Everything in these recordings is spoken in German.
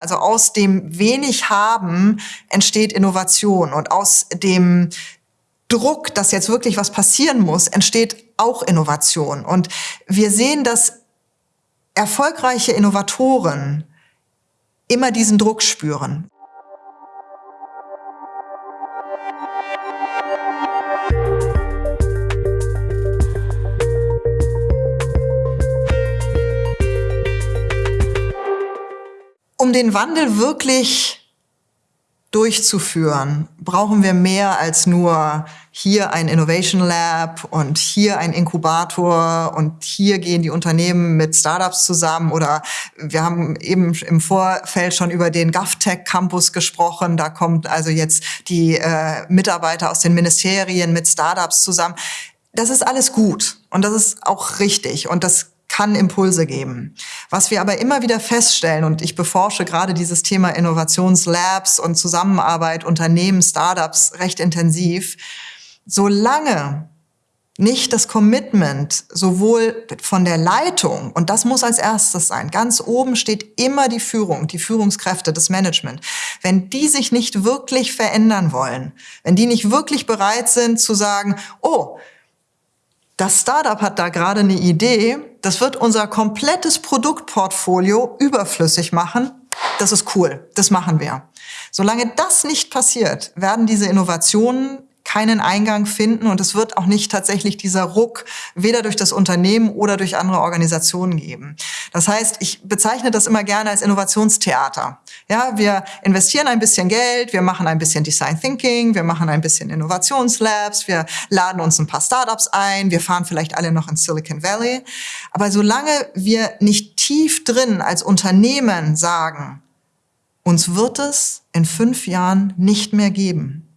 Also aus dem wenig haben entsteht Innovation und aus dem Druck, dass jetzt wirklich was passieren muss, entsteht auch Innovation. Und wir sehen, dass erfolgreiche Innovatoren immer diesen Druck spüren. Um den Wandel wirklich durchzuführen, brauchen wir mehr als nur hier ein Innovation Lab und hier ein Inkubator und hier gehen die Unternehmen mit Startups zusammen oder wir haben eben im Vorfeld schon über den GovTech Campus gesprochen. Da kommt also jetzt die äh, Mitarbeiter aus den Ministerien mit Startups zusammen. Das ist alles gut und das ist auch richtig und das kann Impulse geben. Was wir aber immer wieder feststellen, und ich beforsche gerade dieses Thema Innovationslabs und Zusammenarbeit Unternehmen, Startups recht intensiv, solange nicht das Commitment sowohl von der Leitung, und das muss als erstes sein, ganz oben steht immer die Führung, die Führungskräfte, das Management. Wenn die sich nicht wirklich verändern wollen, wenn die nicht wirklich bereit sind zu sagen, oh, das Startup hat da gerade eine Idee, das wird unser komplettes Produktportfolio überflüssig machen. Das ist cool, das machen wir. Solange das nicht passiert, werden diese Innovationen keinen Eingang finden und es wird auch nicht tatsächlich dieser Ruck weder durch das Unternehmen oder durch andere Organisationen geben. Das heißt, ich bezeichne das immer gerne als Innovationstheater. Ja, wir investieren ein bisschen Geld, wir machen ein bisschen Design Thinking, wir machen ein bisschen Innovationslabs, wir laden uns ein paar Startups ein, wir fahren vielleicht alle noch in Silicon Valley. Aber solange wir nicht tief drin als Unternehmen sagen, uns wird es in fünf Jahren nicht mehr geben,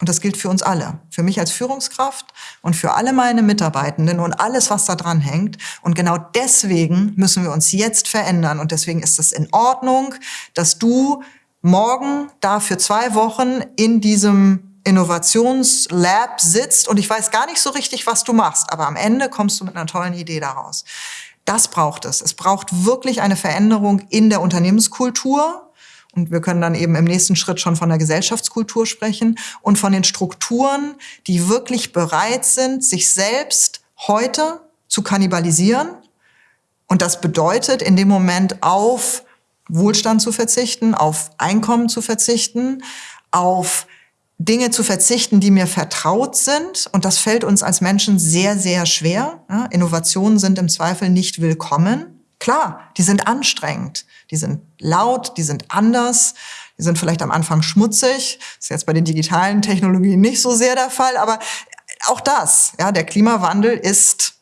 und das gilt für uns alle, für mich als Führungskraft und für alle meine Mitarbeitenden und alles, was da dran hängt. Und genau deswegen müssen wir uns jetzt verändern. Und deswegen ist es in Ordnung, dass du morgen da für zwei Wochen in diesem Innovationslab sitzt und ich weiß gar nicht so richtig, was du machst, aber am Ende kommst du mit einer tollen Idee daraus. Das braucht es. Es braucht wirklich eine Veränderung in der Unternehmenskultur, und wir können dann eben im nächsten Schritt schon von der Gesellschaftskultur sprechen und von den Strukturen, die wirklich bereit sind, sich selbst heute zu kannibalisieren. Und das bedeutet in dem Moment auf Wohlstand zu verzichten, auf Einkommen zu verzichten, auf Dinge zu verzichten, die mir vertraut sind. Und das fällt uns als Menschen sehr, sehr schwer. Innovationen sind im Zweifel nicht willkommen. Klar, die sind anstrengend, die sind laut, die sind anders, die sind vielleicht am Anfang schmutzig. Das ist jetzt bei den digitalen Technologien nicht so sehr der Fall, aber auch das, ja, der Klimawandel ist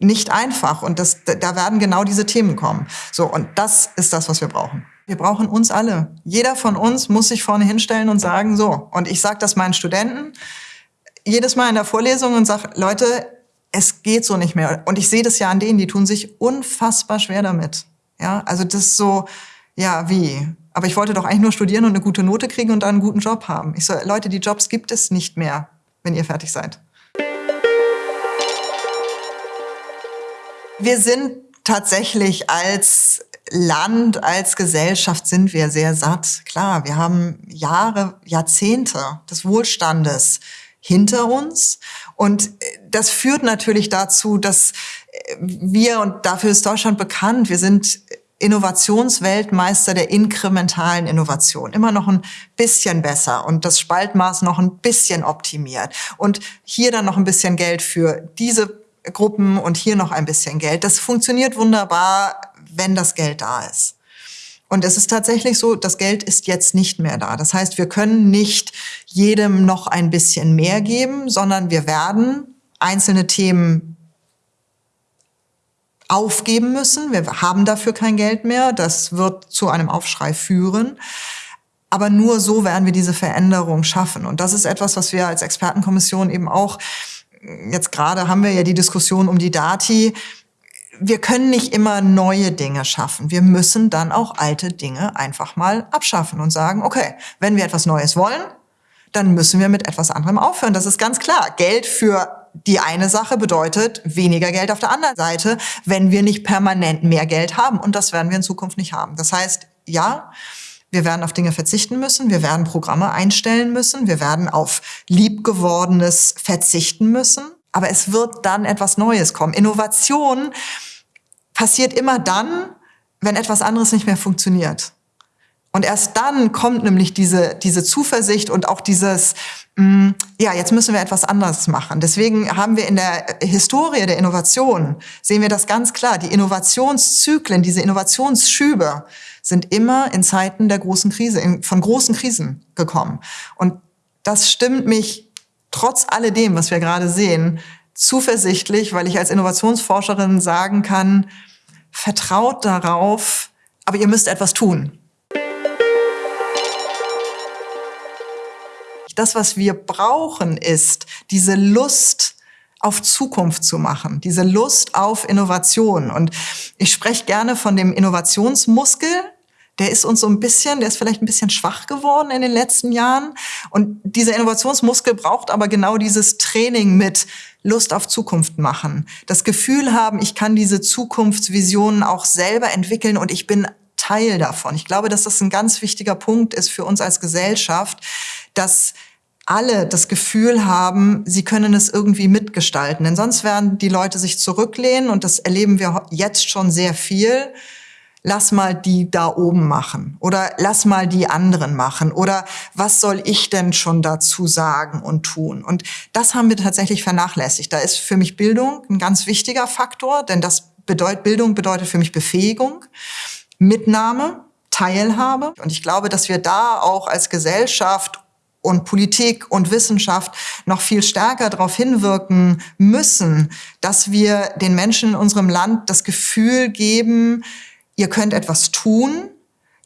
nicht einfach und das, da werden genau diese Themen kommen. So, und das ist das, was wir brauchen. Wir brauchen uns alle. Jeder von uns muss sich vorne hinstellen und sagen, so, und ich sage das meinen Studenten jedes Mal in der Vorlesung und sage, Leute, es geht so nicht mehr. Und ich sehe das ja an denen, die tun sich unfassbar schwer damit. Ja, also das ist so, ja, wie? Aber ich wollte doch eigentlich nur studieren und eine gute Note kriegen und dann einen guten Job haben. Ich so, Leute, die Jobs gibt es nicht mehr, wenn ihr fertig seid. Wir sind tatsächlich als Land, als Gesellschaft sind wir sehr satt. Klar, wir haben Jahre, Jahrzehnte des Wohlstandes hinter uns. Und äh, das führt natürlich dazu, dass äh, wir, und dafür ist Deutschland bekannt, wir sind Innovationsweltmeister der inkrementalen Innovation. Immer noch ein bisschen besser und das Spaltmaß noch ein bisschen optimiert. Und hier dann noch ein bisschen Geld für diese Gruppen und hier noch ein bisschen Geld. Das funktioniert wunderbar, wenn das Geld da ist. Und es ist tatsächlich so, das Geld ist jetzt nicht mehr da. Das heißt, wir können nicht jedem noch ein bisschen mehr geben, sondern wir werden einzelne Themen aufgeben müssen. Wir haben dafür kein Geld mehr. Das wird zu einem Aufschrei führen. Aber nur so werden wir diese Veränderung schaffen. Und das ist etwas, was wir als Expertenkommission eben auch, jetzt gerade haben wir ja die Diskussion um die Dati, wir können nicht immer neue Dinge schaffen. Wir müssen dann auch alte Dinge einfach mal abschaffen und sagen, okay, wenn wir etwas Neues wollen, dann müssen wir mit etwas anderem aufhören. Das ist ganz klar. Geld für die eine Sache bedeutet weniger Geld auf der anderen Seite, wenn wir nicht permanent mehr Geld haben. Und das werden wir in Zukunft nicht haben. Das heißt, ja, Wir werden auf Dinge verzichten müssen, wir werden Programme einstellen müssen, wir werden auf liebgewordenes verzichten müssen. Aber es wird dann etwas Neues kommen. Innovation passiert immer dann, wenn etwas anderes nicht mehr funktioniert. Und erst dann kommt nämlich diese, diese Zuversicht und auch dieses, mh, mm, ja, jetzt müssen wir etwas anderes machen. Deswegen haben wir in der Historie der Innovation, sehen wir das ganz klar, die Innovationszyklen, diese Innovationsschübe sind immer in Zeiten der großen Krise, von großen Krisen gekommen. Und das stimmt mich trotz alledem, was wir gerade sehen, zuversichtlich, weil ich als Innovationsforscherin sagen kann, vertraut darauf, aber ihr müsst etwas tun. Das, was wir brauchen, ist diese Lust auf Zukunft zu machen, diese Lust auf Innovation. Und ich spreche gerne von dem Innovationsmuskel, der ist uns so ein bisschen, der ist vielleicht ein bisschen schwach geworden in den letzten Jahren. Und dieser Innovationsmuskel braucht aber genau dieses Training mit Lust auf Zukunft machen. Das Gefühl haben, ich kann diese Zukunftsvisionen auch selber entwickeln und ich bin Teil davon. Ich glaube, dass das ein ganz wichtiger Punkt ist für uns als Gesellschaft, dass alle das Gefühl haben, sie können es irgendwie mitgestalten. Denn sonst werden die Leute sich zurücklehnen und das erleben wir jetzt schon sehr viel lass mal die da oben machen oder lass mal die anderen machen oder was soll ich denn schon dazu sagen und tun? Und das haben wir tatsächlich vernachlässigt. Da ist für mich Bildung ein ganz wichtiger Faktor, denn das bedeutet, Bildung bedeutet für mich Befähigung, Mitnahme, Teilhabe. Und ich glaube, dass wir da auch als Gesellschaft und Politik und Wissenschaft noch viel stärker darauf hinwirken müssen, dass wir den Menschen in unserem Land das Gefühl geben, ihr könnt etwas tun,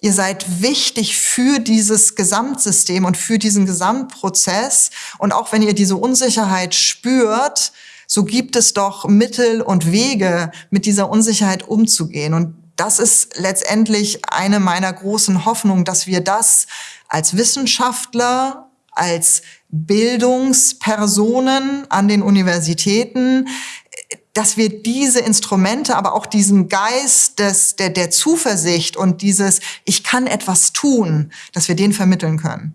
ihr seid wichtig für dieses Gesamtsystem und für diesen Gesamtprozess. Und auch wenn ihr diese Unsicherheit spürt, so gibt es doch Mittel und Wege, mit dieser Unsicherheit umzugehen. Und das ist letztendlich eine meiner großen Hoffnungen, dass wir das als Wissenschaftler, als Bildungspersonen an den Universitäten dass wir diese Instrumente, aber auch diesen Geist des, der, der Zuversicht und dieses Ich kann etwas tun, dass wir den vermitteln können.